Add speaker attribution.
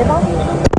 Speaker 1: 别着急